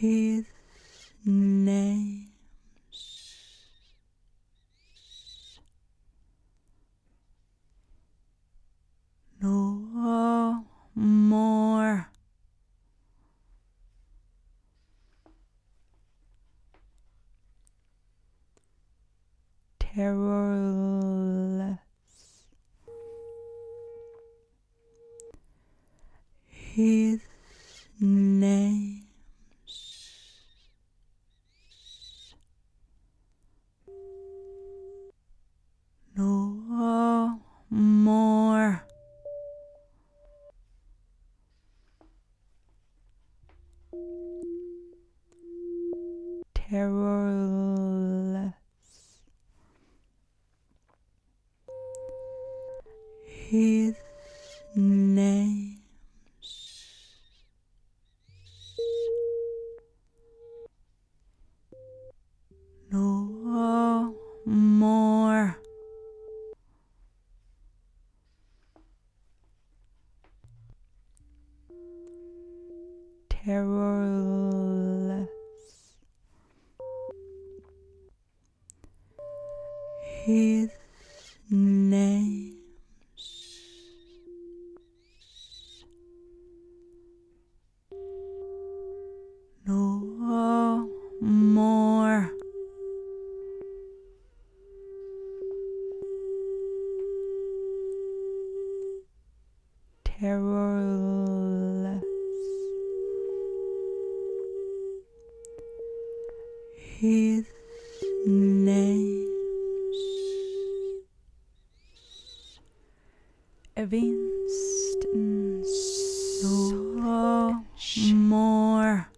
his name's no more. Terrorless. His name's no more terrorless his name's no more. Terrorless his name's no more. Terrorless. His name's Evinston no more.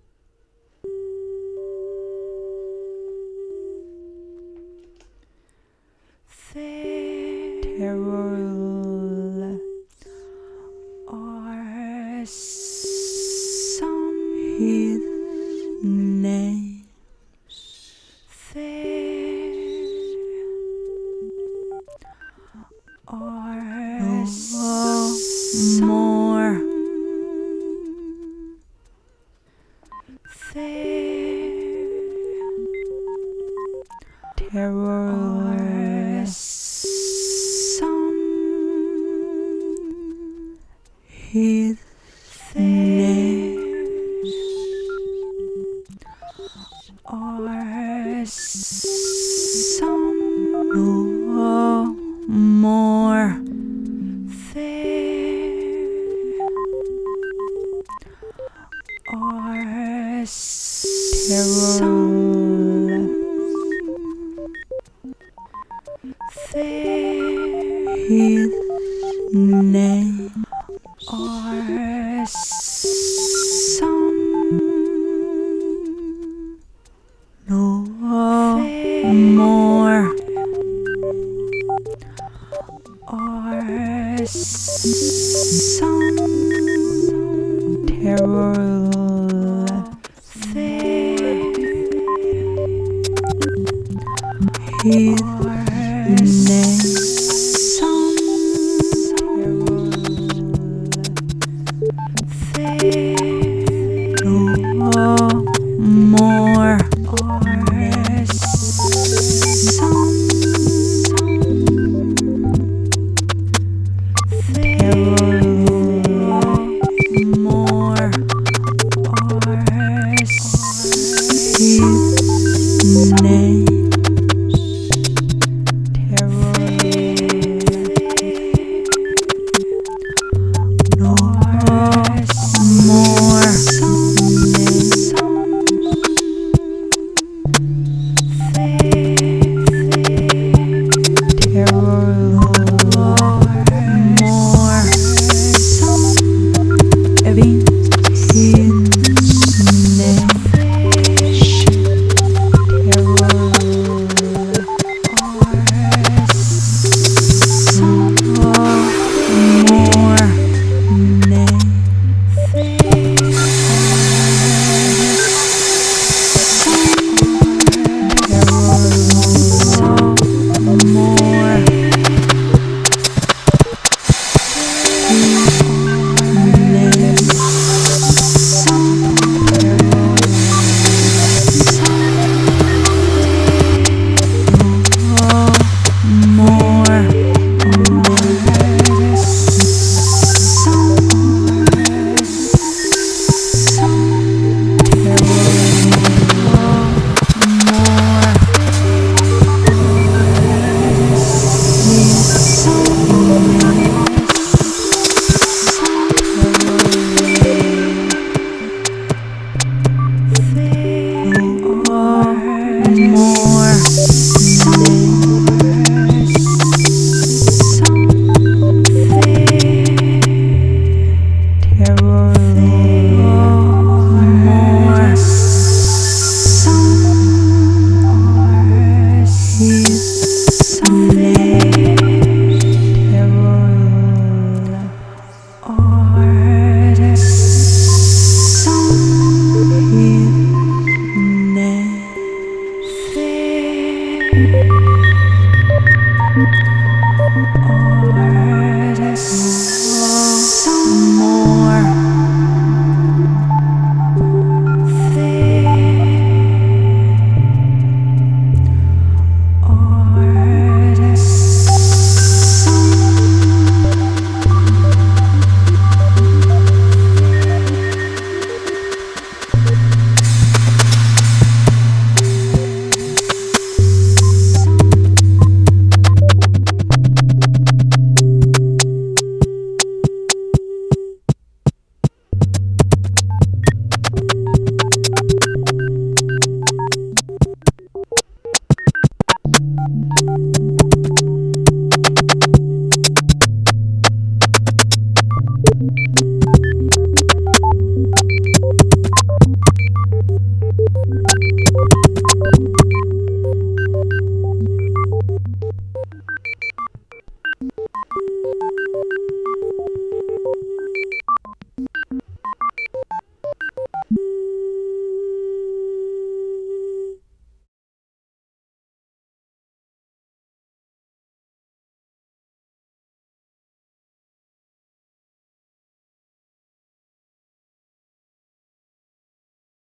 There terrorless are some his are no terrorless are some his are some no more. There are some there his name's are some no more. Are some terrorless there are Evin